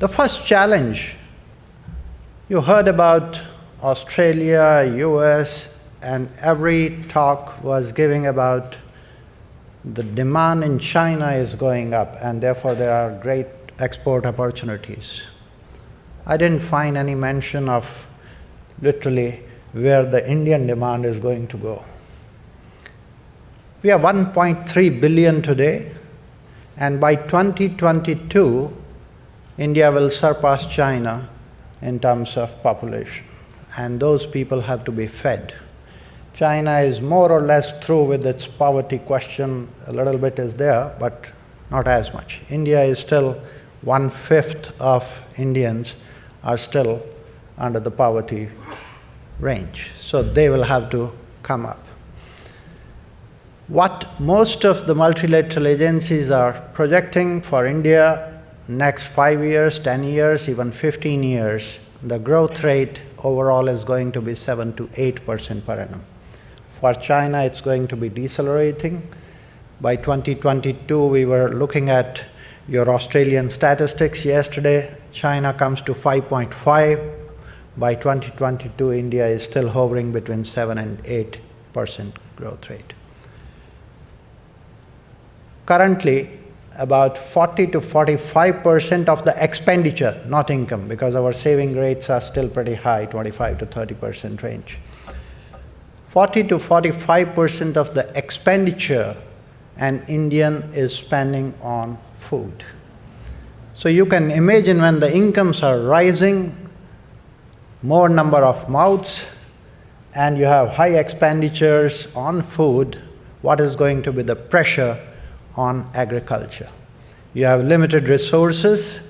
The first challenge, you heard about Australia, US, and every talk was giving about the demand in China is going up and therefore there are great export opportunities. I didn't find any mention of literally where the Indian demand is going to go. We are 1.3 billion today, and by 2022, India will surpass China in terms of population, and those people have to be fed. China is more or less through with its poverty question, a little bit is there, but not as much. India is still one-fifth of Indians are still under the poverty range, so they will have to come up. What most of the multilateral agencies are projecting for India next five years, ten years, even fifteen years, the growth rate overall is going to be seven to eight percent per annum. For China, it's going to be decelerating. By 2022, we were looking at your Australian statistics yesterday. China comes to 5.5. By 2022, India is still hovering between 7 and 8 percent growth rate. Currently, about 40 to 45 percent of the expenditure, not income, because our saving rates are still pretty high, 25 to 30 percent range. 40 to 45 percent of the expenditure an Indian is spending on food. So you can imagine when the incomes are rising, more number of mouths, and you have high expenditures on food, what is going to be the pressure on agriculture? You have limited resources,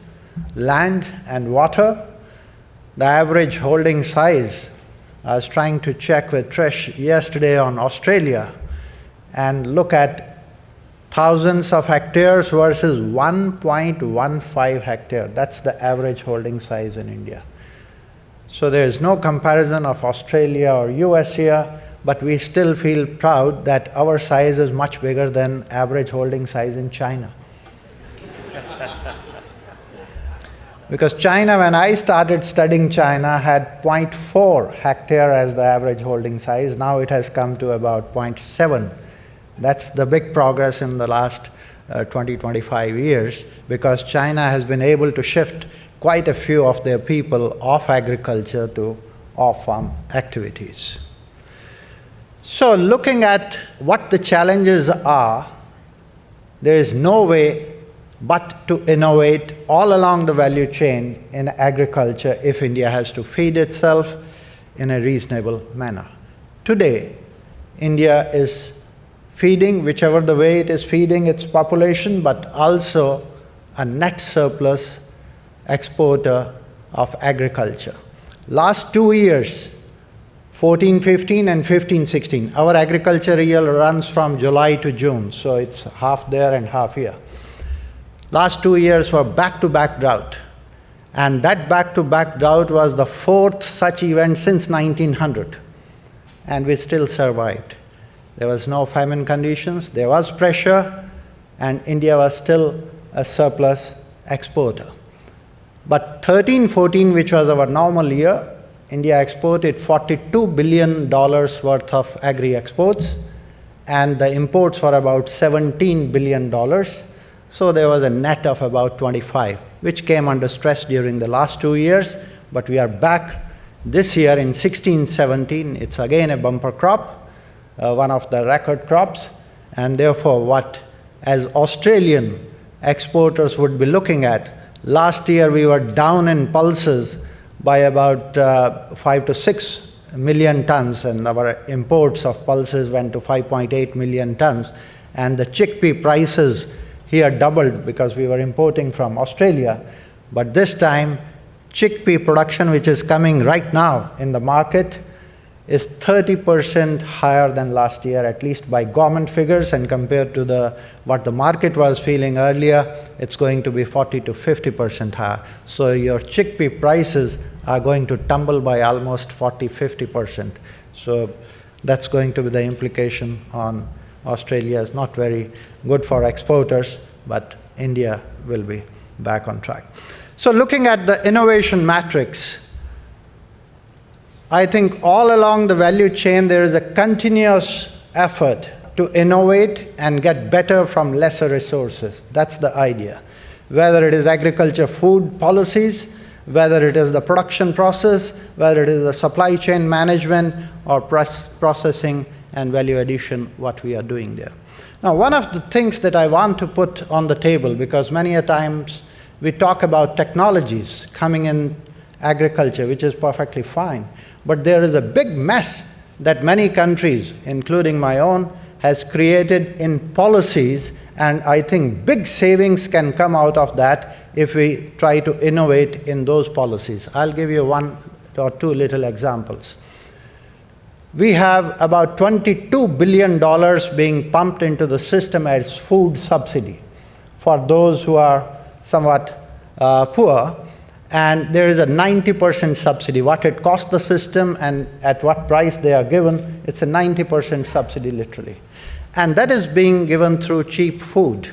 land and water. The average holding size I was trying to check with Trish yesterday on Australia and look at thousands of hectares versus 1.15 hectare. That's the average holding size in India. So there is no comparison of Australia or US here, but we still feel proud that our size is much bigger than average holding size in China. Because China, when I started studying China, had 0.4 hectare as the average holding size. Now it has come to about 0.7. That's the big progress in the last uh, 20, 25 years because China has been able to shift quite a few of their people off agriculture to off-farm activities. So looking at what the challenges are, there is no way but to innovate all along the value chain in agriculture if India has to feed itself in a reasonable manner. Today, India is feeding whichever the way it is feeding its population, but also a net surplus exporter of agriculture. Last two years, 14-15 and 15-16, our agriculture year runs from July to June, so it's half there and half here. Last two years were back-to-back -back drought. And that back-to-back -back drought was the fourth such event since 1900. And we still survived. There was no famine conditions, there was pressure, and India was still a surplus exporter. But 13-14, which was our normal year, India exported $42 billion worth of agri-exports, and the imports were about $17 billion. So there was a net of about 25, which came under stress during the last two years, but we are back this year in 16, 17, it's again a bumper crop, uh, one of the record crops, and therefore what as Australian exporters would be looking at, last year we were down in pulses by about uh, five to six million tons, and our imports of pulses went to 5.8 million tons, and the chickpea prices here doubled because we were importing from Australia. But this time, chickpea production, which is coming right now in the market, is 30% higher than last year, at least by government figures, and compared to the, what the market was feeling earlier, it's going to be 40 to 50% higher. So your chickpea prices are going to tumble by almost 40, 50%. So that's going to be the implication on Australia is not very good for exporters, but India will be back on track. So looking at the innovation matrix, I think all along the value chain there is a continuous effort to innovate and get better from lesser resources. That's the idea. Whether it is agriculture food policies, whether it is the production process, whether it is the supply chain management or processing and value addition, what we are doing there. Now, one of the things that I want to put on the table, because many a times we talk about technologies coming in agriculture, which is perfectly fine, but there is a big mess that many countries, including my own, has created in policies, and I think big savings can come out of that if we try to innovate in those policies. I'll give you one or two little examples. We have about $22 billion being pumped into the system as food subsidy for those who are somewhat uh, poor, and there is a 90% subsidy. What it costs the system and at what price they are given, it's a 90% subsidy literally. And that is being given through cheap food.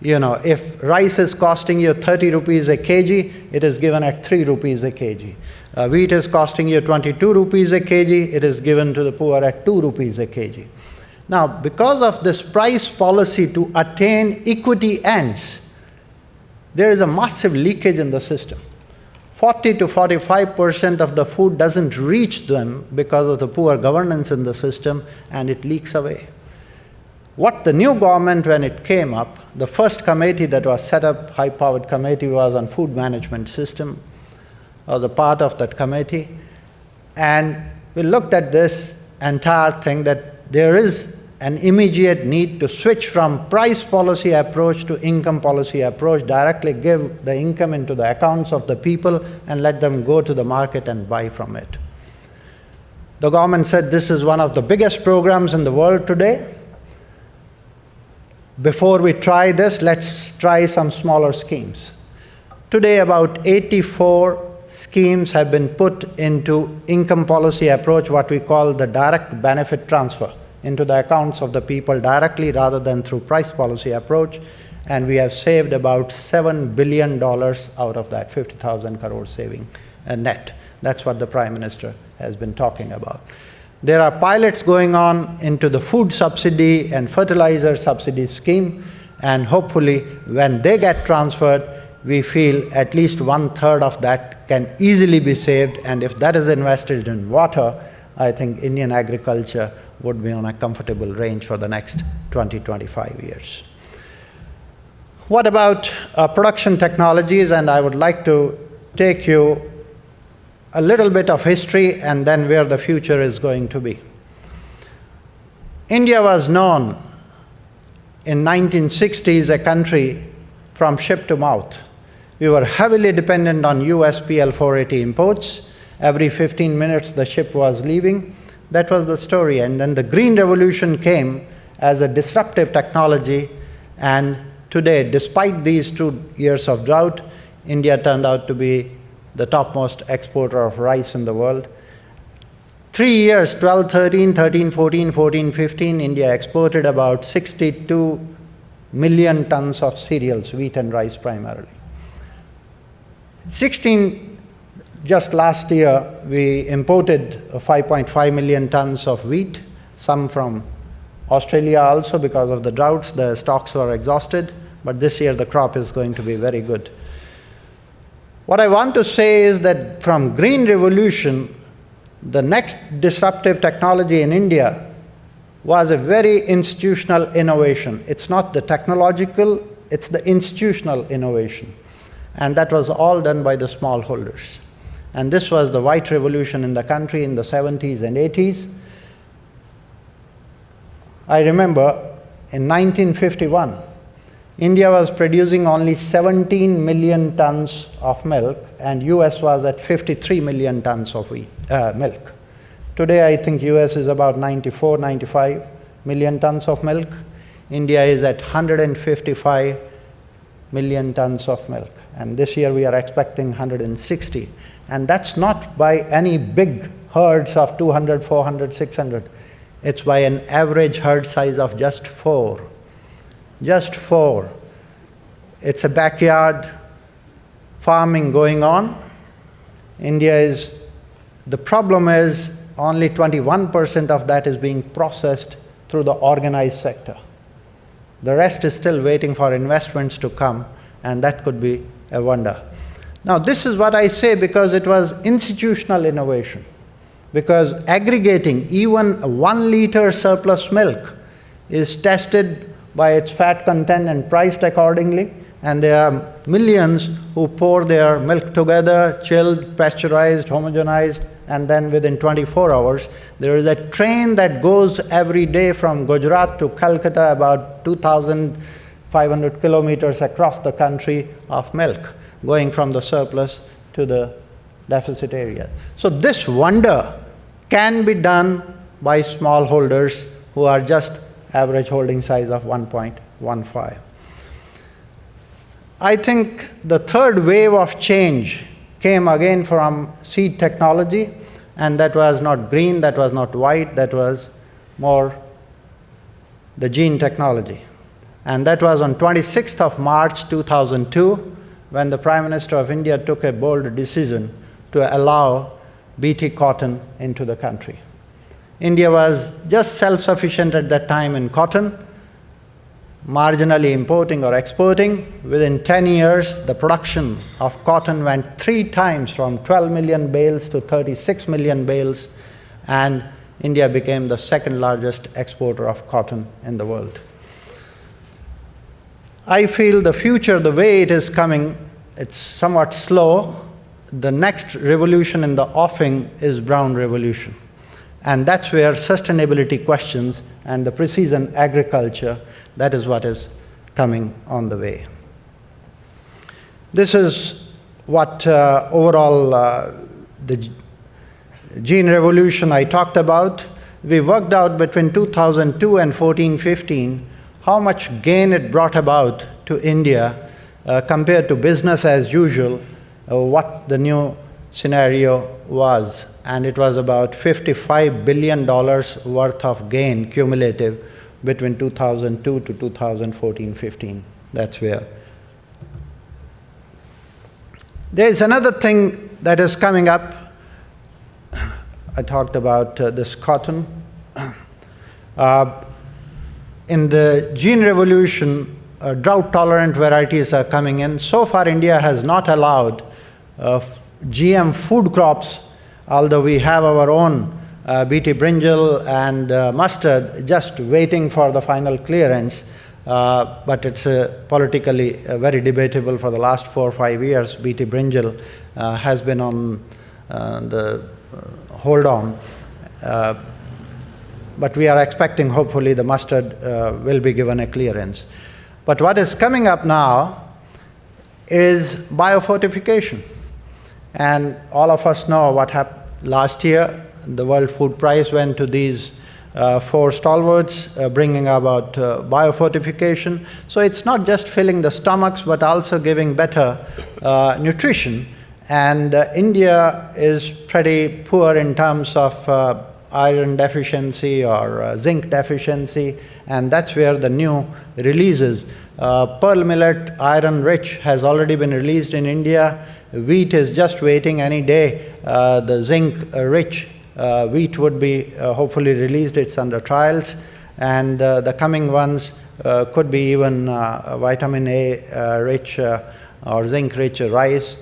You know, if rice is costing you 30 rupees a kg, it is given at 3 rupees a kg. Uh, wheat is costing you 22 rupees a kg, it is given to the poor at 2 rupees a kg. Now, because of this price policy to attain equity ends, there is a massive leakage in the system. 40 to 45 percent of the food doesn't reach them because of the poor governance in the system and it leaks away. What the new government, when it came up, the first committee that was set up, high-powered committee, was on food management system, was a part of that committee. And we looked at this entire thing that there is an immediate need to switch from price policy approach to income policy approach, directly give the income into the accounts of the people and let them go to the market and buy from it. The government said this is one of the biggest programs in the world today before we try this, let's try some smaller schemes. Today, about 84 schemes have been put into income policy approach, what we call the direct benefit transfer into the accounts of the people directly rather than through price policy approach. And we have saved about $7 billion out of that 50,000 crore saving uh, net. That's what the Prime Minister has been talking about. There are pilots going on into the food subsidy and fertilizer subsidy scheme, and hopefully when they get transferred, we feel at least one-third of that can easily be saved, and if that is invested in water, I think Indian agriculture would be on a comfortable range for the next 20, 25 years. What about uh, production technologies? And I would like to take you a little bit of history and then where the future is going to be. India was known in 1960s a country from ship to mouth. We were heavily dependent on USPL 480 imports. Every 15 minutes the ship was leaving. That was the story. And then the Green Revolution came as a disruptive technology. And today, despite these two years of drought, India turned out to be the topmost exporter of rice in the world. Three years, 12, 13, 13, 14, 14, 15, India exported about 62 million tons of cereals, wheat and rice primarily. 16, just last year, we imported 5.5 million tons of wheat, some from Australia also because of the droughts, the stocks were exhausted, but this year the crop is going to be very good. What I want to say is that from green revolution, the next disruptive technology in India was a very institutional innovation. It's not the technological, it's the institutional innovation. And that was all done by the smallholders. And this was the white revolution in the country in the 70s and 80s. I remember in 1951, India was producing only 17 million tons of milk and US was at 53 million tons of wheat, uh, milk. Today I think US is about 94, 95 million tons of milk. India is at 155 million tons of milk. And this year we are expecting 160. And that's not by any big herds of 200, 400, 600. It's by an average herd size of just four just four. It's a backyard farming going on. India is, the problem is only 21% of that is being processed through the organized sector. The rest is still waiting for investments to come, and that could be a wonder. Now, this is what I say because it was institutional innovation. Because aggregating even one liter surplus milk is tested by its fat content and priced accordingly, and there are millions who pour their milk together, chilled, pasteurized, homogenized, and then within 24 hours, there is a train that goes every day from Gujarat to Calcutta, about 2,500 kilometers across the country of milk, going from the surplus to the deficit area. So this wonder can be done by smallholders who are just average holding size of 1.15. I think the third wave of change came again from seed technology, and that was not green, that was not white, that was more the gene technology. And that was on 26th of March 2002, when the Prime Minister of India took a bold decision to allow BT cotton into the country. India was just self-sufficient at that time in cotton, marginally importing or exporting. Within 10 years, the production of cotton went three times from 12 million bales to 36 million bales, and India became the second largest exporter of cotton in the world. I feel the future, the way it is coming, it's somewhat slow. The next revolution in the offing is brown revolution. And that's where sustainability questions and the precision agriculture, that is what is coming on the way. This is what uh, overall uh, the gene revolution I talked about. We worked out between 2002 and 14-15 how much gain it brought about to India uh, compared to business as usual, uh, what the new scenario was and it was about $55 billion worth of gain cumulative between 2002 to 2014-15. That's where. There is another thing that is coming up. I talked about uh, this cotton. Uh, in the gene revolution, uh, drought-tolerant varieties are coming in. So far, India has not allowed uh, GM food crops although we have our own uh, BT brinjal and uh, mustard just waiting for the final clearance, uh, but it's uh, politically uh, very debatable for the last four or five years. BT brinjal uh, has been on the hold on. But we are expecting hopefully the mustard will be given a clearance. But what is coming up now is biofortification. And all of us know what happened last year, the World Food Prize went to these uh, four stalwarts, uh, bringing about uh, biofortification. So it's not just filling the stomachs, but also giving better uh, nutrition. And uh, India is pretty poor in terms of uh, iron deficiency or uh, zinc deficiency, and that's where the new releases. Uh, pearl millet, iron rich, has already been released in India. Wheat is just waiting any day. Uh, the zinc-rich uh, uh, wheat would be uh, hopefully released. It's under trials. And the coming ones could be even vitamin A-rich or zinc-rich rice.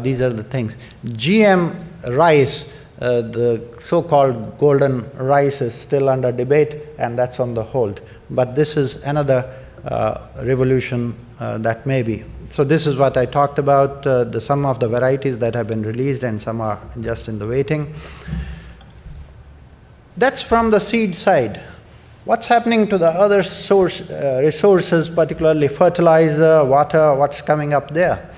these are the things. GM rice, uh, the so-called golden rice is still under debate and that's on the hold. But this is another uh, revolution uh, that may be. So this is what I talked about, uh, the some of the varieties that have been released and some are just in the waiting. That's from the seed side. What's happening to the other source, uh, resources, particularly fertilizer, water, what's coming up there?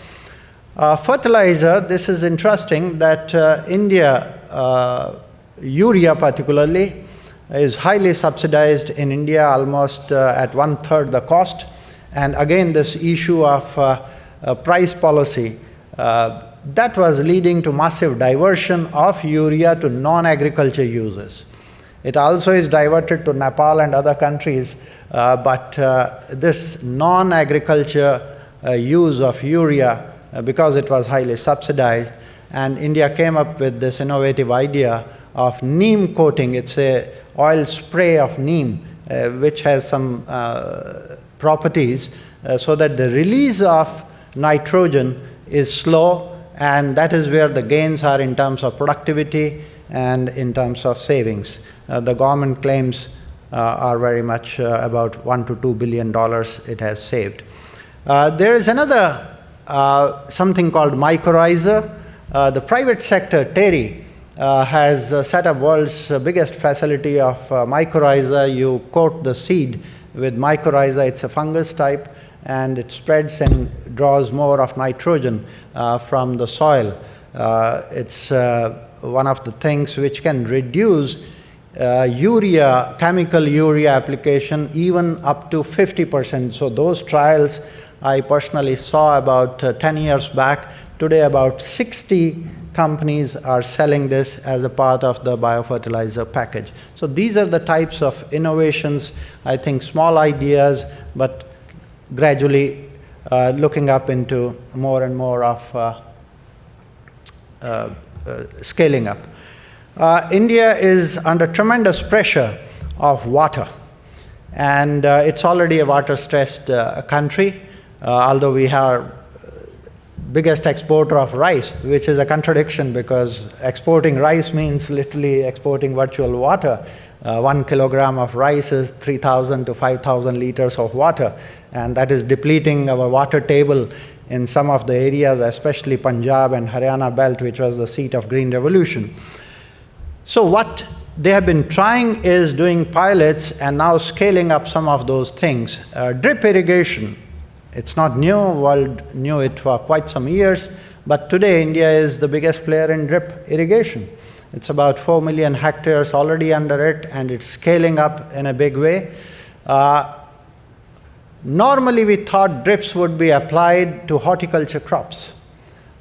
Uh, fertilizer, this is interesting that uh, India, urea particularly, is highly subsidized in India, almost uh, at one-third the cost. And again, this issue of uh, uh, price policy, uh, that was leading to massive diversion of urea to non-agriculture uses. It also is diverted to Nepal and other countries, uh, but uh, this non-agriculture uh, use of urea uh, because it was highly subsidized. And India came up with this innovative idea of neem coating. It's a oil spray of neem, uh, which has some uh, properties uh, so that the release of nitrogen is slow and that is where the gains are in terms of productivity and in terms of savings. Uh, the government claims uh, are very much uh, about one to two billion dollars it has saved. There is another something called mycorrhiza. Uh, the private sector, TERI, has set up world's biggest facility of mycorrhiza. You coat the seed with mycorrhiza, it's a fungus type, and it spreads and draws more of nitrogen from the soil. it's one of the things which can reduce uh, urea, chemical urea application even up to 50%. So those trials I personally saw about uh, 10 years back. Today about 60 companies are selling this as a part of the biofertilizer package. So these are the types of innovations, I think small ideas, but gradually uh, looking up into more and more of uh, uh, uh scaling up. Uh, India is under tremendous pressure of water and uh, it's already a water-stressed country, although we are biggest exporter of rice, which is a contradiction because exporting rice means literally exporting virtual water. Uh, one kilogram of rice is 3,000 to 5,000 liters of water, and that is depleting our water table in some of the areas, especially Punjab and Haryana belt, which was the seat of Green Revolution. So what they have been trying is doing pilots and now scaling up some of those things. Uh, drip irrigation, it's not new, world knew it for quite some years, but today India is the biggest player in drip irrigation. It's about 4 million hectares already under it and it's scaling up in a big way. Uh, normally we thought drips would be applied to horticulture crops.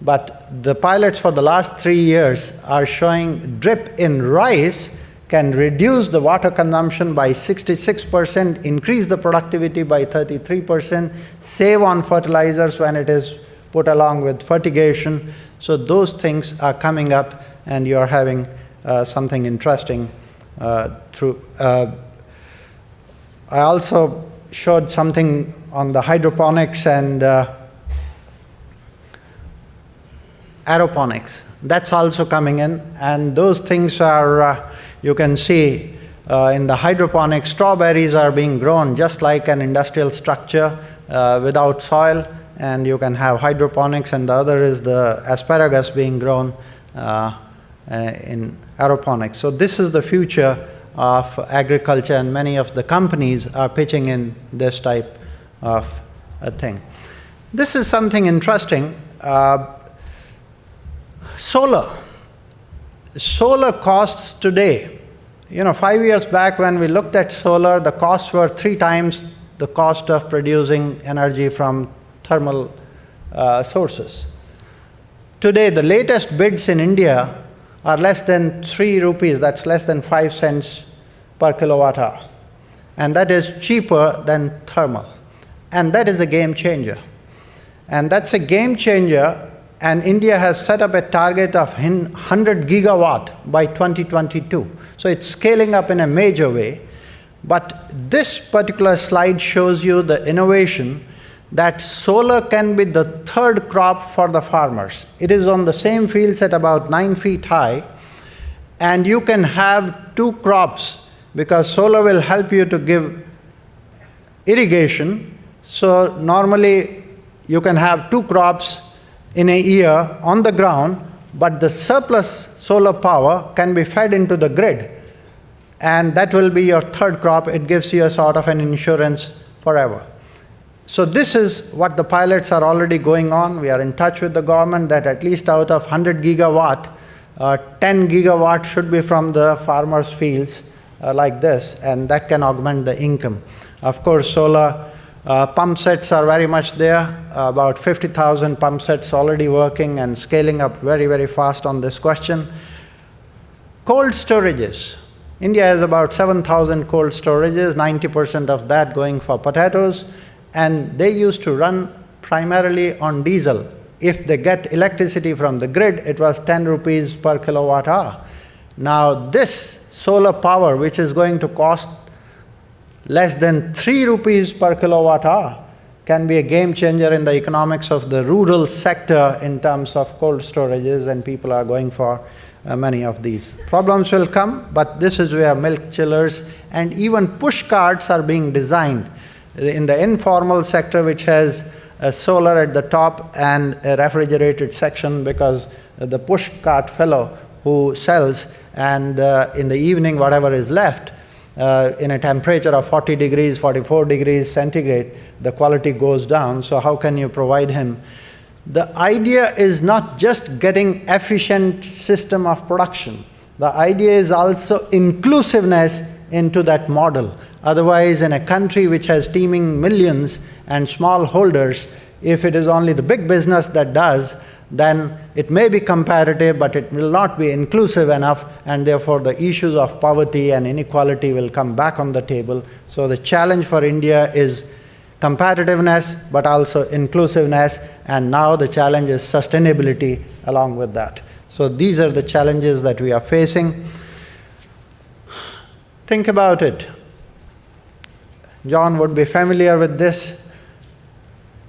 But the pilots for the last three years are showing drip in rice can reduce the water consumption by 66%, increase the productivity by 33%, save on fertilizers when it is put along with fertigation. So those things are coming up and you're having uh, something interesting uh, through. Uh, I also showed something on the hydroponics and uh, aeroponics. That's also coming in, and those things are, uh, you can see uh, in the hydroponics, strawberries are being grown just like an industrial structure uh, without soil, and you can have hydroponics, and the other is the asparagus being grown uh, uh, in aeroponics. So this is the future of agriculture, and many of the companies are pitching in this type of a thing. This is something interesting. Uh, Solar. Solar costs today, you know, five years back when we looked at solar, the costs were three times the cost of producing energy from thermal uh, sources. Today, the latest bids in India are less than three rupees, that's less than five cents per kilowatt hour. And that is cheaper than thermal. And that is a game changer. And that's a game changer and India has set up a target of 100 gigawatt by 2022. So it's scaling up in a major way. But this particular slide shows you the innovation that solar can be the third crop for the farmers. It is on the same fields at about nine feet high, and you can have two crops because solar will help you to give irrigation. So normally you can have two crops in a year on the ground, but the surplus solar power can be fed into the grid. And that will be your third crop. It gives you a sort of an insurance forever. So this is what the pilots are already going on. We are in touch with the government that at least out of 100 gigawatt, uh, 10 gigawatt should be from the farmers' fields uh, like this, and that can augment the income. Of course, solar uh, pump sets are very much there, about 50,000 pump sets already working and scaling up very, very fast on this question. Cold storages. India has about 7,000 cold storages, 90% of that going for potatoes, and they used to run primarily on diesel. if they get electricity from the grid, it was 10 rupees per kilowatt hour. Now this solar power, which is going to cost less than 3 rupees per kilowatt hour, can be a game changer in the economics of the rural sector in terms of cold storages and people are going for uh, many of these. Problems will come, but this is where milk chillers and even push carts are being designed. In the informal sector which has a solar at the top and a refrigerated section because the push cart fellow who sells and uh, in the evening whatever is left, uh, in a temperature of 40 degrees, 44 degrees centigrade, the quality goes down, so how can you provide him? The idea is not just getting efficient system of production. The idea is also inclusiveness into that model. Otherwise, in a country which has teeming millions and small holders, if it is only the big business that does, then it may be comparative, but it will not be inclusive enough, and therefore the issues of poverty and inequality will come back on the table. So the challenge for India is competitiveness, but also inclusiveness, and now the challenge is sustainability along with that. So these are the challenges that we are facing. Think about it. John would be familiar with this.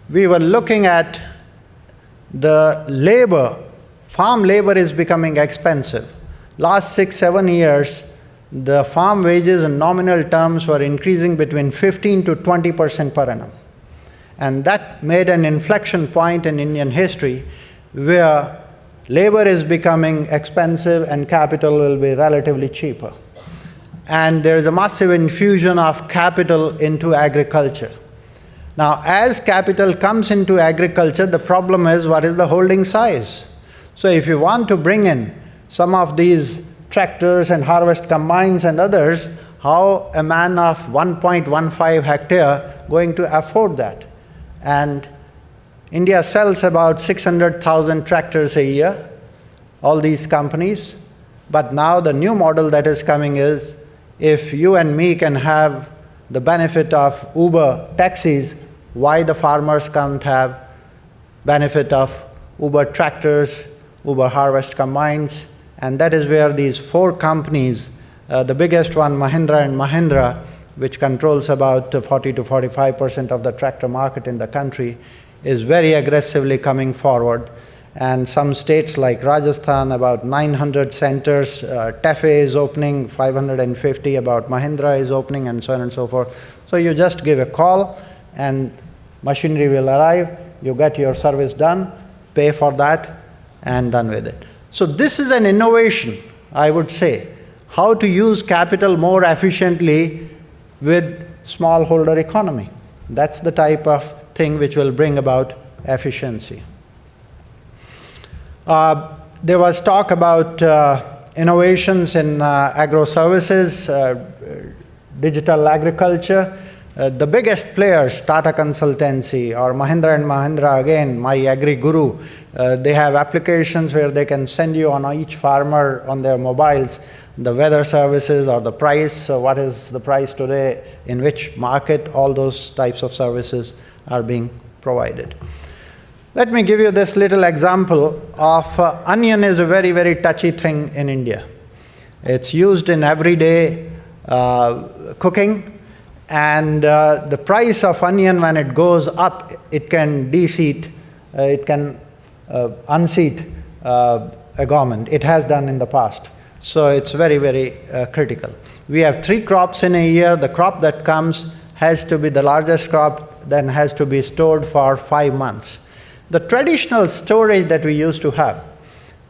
We were looking at the labor, farm labor is becoming expensive. Last six, seven years, the farm wages in nominal terms were increasing between 15 to 20 percent per annum. And that made an inflection point in Indian history where labor is becoming expensive and capital will be relatively cheaper. And there is a massive infusion of capital into agriculture. Now, as capital comes into agriculture, the problem is what is the holding size? So if you want to bring in some of these tractors and harvest combines and others, how a man of 1.15 hectare going to afford that? And India sells about 600,000 tractors a year, all these companies. But now the new model that is coming is, if you and me can have the benefit of Uber taxis, why the farmers can't have benefit of Uber tractors, Uber harvest combines, and that is where these four companies, uh, the biggest one, Mahindra and Mahindra, which controls about 40 to 45 percent of the tractor market in the country, is very aggressively coming forward. And some states like Rajasthan, about 900 centers, uh, TAFE is opening, 550 about Mahindra is opening, and so on and so forth. So you just give a call, and machinery will arrive, you get your service done, pay for that, and done with it. So this is an innovation, I would say, how to use capital more efficiently with smallholder economy. That's the type of thing which will bring about efficiency. Uh, there was talk about uh, innovations in uh, agro services, uh, digital agriculture. Uh, the biggest players, Tata Consultancy or Mahindra and Mahindra, again, my agri guru, uh, they have applications where they can send you on each farmer on their mobiles the weather services or the price, so what is the price today, in which market, all those types of services are being provided. Let me give you this little example of uh, onion is a very, very touchy thing in India. It's used in everyday uh, cooking, and uh, the price of onion when it goes up, it can de-seat, uh, it can uh, unseat uh, a government. It has done in the past. So it's very, very uh, critical. We have three crops in a year. The crop that comes has to be the largest crop, then has to be stored for five months. The traditional storage that we used to have,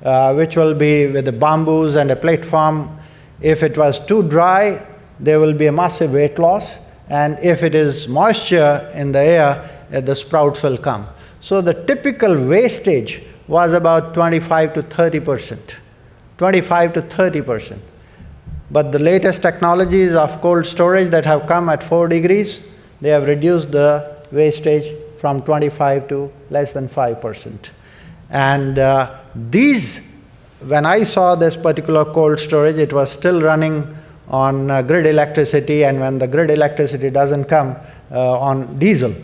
uh, which will be with the bamboos and a platform, if it was too dry, there will be a massive weight loss and if it is moisture in the air, uh, the sprouts will come. So the typical wastage was about 25 to 30 percent, 25 to 30 percent. But the latest technologies of cold storage that have come at 4 degrees, they have reduced the wastage from 25 to less than 5 percent. And uh, these, when I saw this particular cold storage, it was still running on uh, grid electricity and when the grid electricity doesn't come uh, on diesel.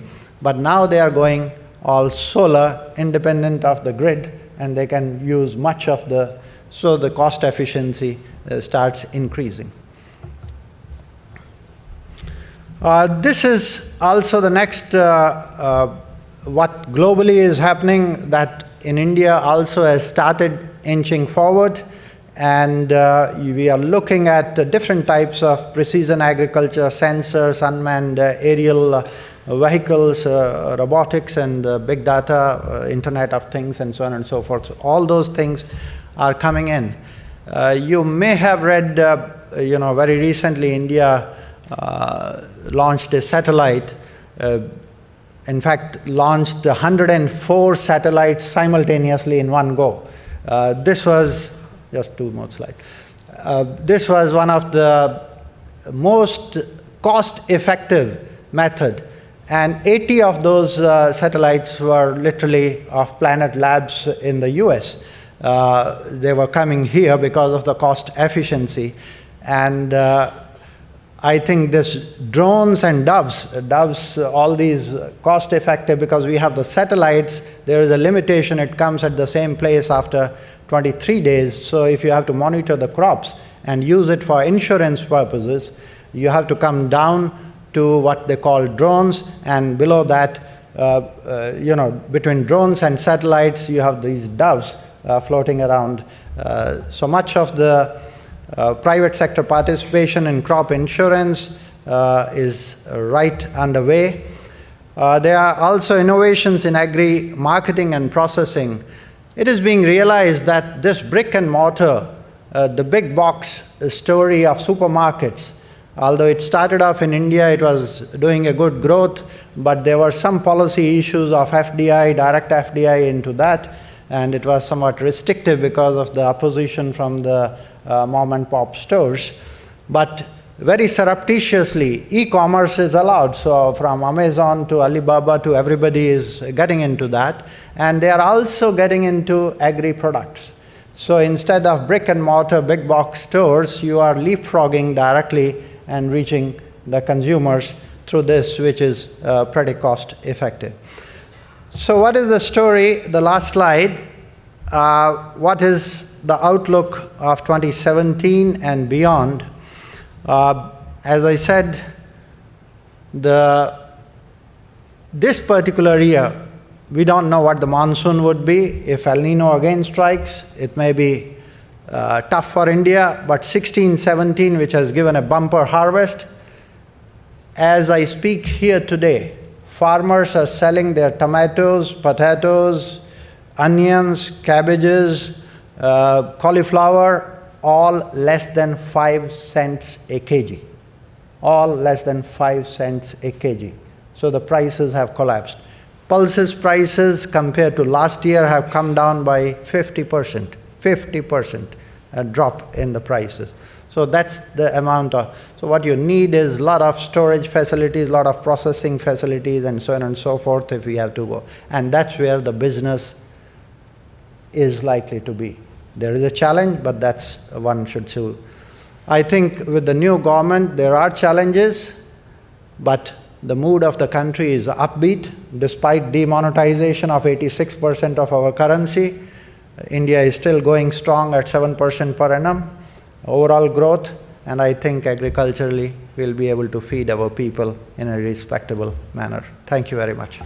But now they are going all solar, independent of the grid, and they can use much of the, so the cost efficiency uh, starts increasing. Uh, this is also the next, uh, uh, what globally is happening that in India also has started inching forward and uh, we are looking at different types of precision agriculture, sensors, unmanned uh, aerial uh, vehicles, robotics and big data, Internet of Things and so on and so forth. So all those things are coming in. you may have read, you know, very recently India uh, launched a satellite, uh, in fact, launched 104 satellites simultaneously in one go. Uh, this was, just two more slides. this was one of the most cost-effective method and 80 of those uh, satellites were literally of Planet Labs in the US. Uh, they were coming here because of the cost efficiency. And uh, I think this drones and doves, doves, all these cost effective because we have the satellites, there is a limitation, it comes at the same place after 23 days. So if you have to monitor the crops and use it for insurance purposes, you have to come down to what they call drones and below that, uh, uh, you know, between drones and satellites, you have these doves uh, floating around. Uh, so much of the uh, private sector participation in crop insurance uh, is right underway. There are also innovations in agri marketing and processing. It is being realized that this brick and mortar, uh, the big box story of supermarkets, although it started off in India, it was doing a good growth, but there were some policy issues of FDI, direct FDI into that, and it was somewhat restrictive because of the opposition from the uh, mom and pop stores. But very surreptitiously, e-commerce is allowed. So from Amazon to Alibaba to everybody is getting into that. And they are also getting into agri-products. So instead of brick and mortar big box stores, you are leapfrogging directly and reaching the consumers through this, which is uh, pretty cost effective. So what is the story? The last slide. Uh, what is the outlook of 2017 and beyond, uh, as I said, the, this particular year, we don't know what the monsoon would be. If El Nino again strikes, it may be uh, tough for India, but 16, 17, which has given a bumper harvest, as I speak here today, farmers are selling their tomatoes, potatoes, onions, cabbages, uh, cauliflower, all less than 5 cents a kg. All less than 5 cents a kg. So the prices have collapsed. Pulses prices compared to last year have come down by 50%, 50% a drop in the prices. So that's the amount of, so what you need is a lot of storage facilities, a lot of processing facilities and so on and so forth if we have to go. And that's where the business is likely to be. There is a challenge, but that's one should see. I think with the new government, there are challenges, but the mood of the country is upbeat. Despite demonetization of 86% of our currency, India is still going strong at 7% per annum, overall growth, and I think agriculturally we'll be able to feed our people in a respectable manner. Thank you very much.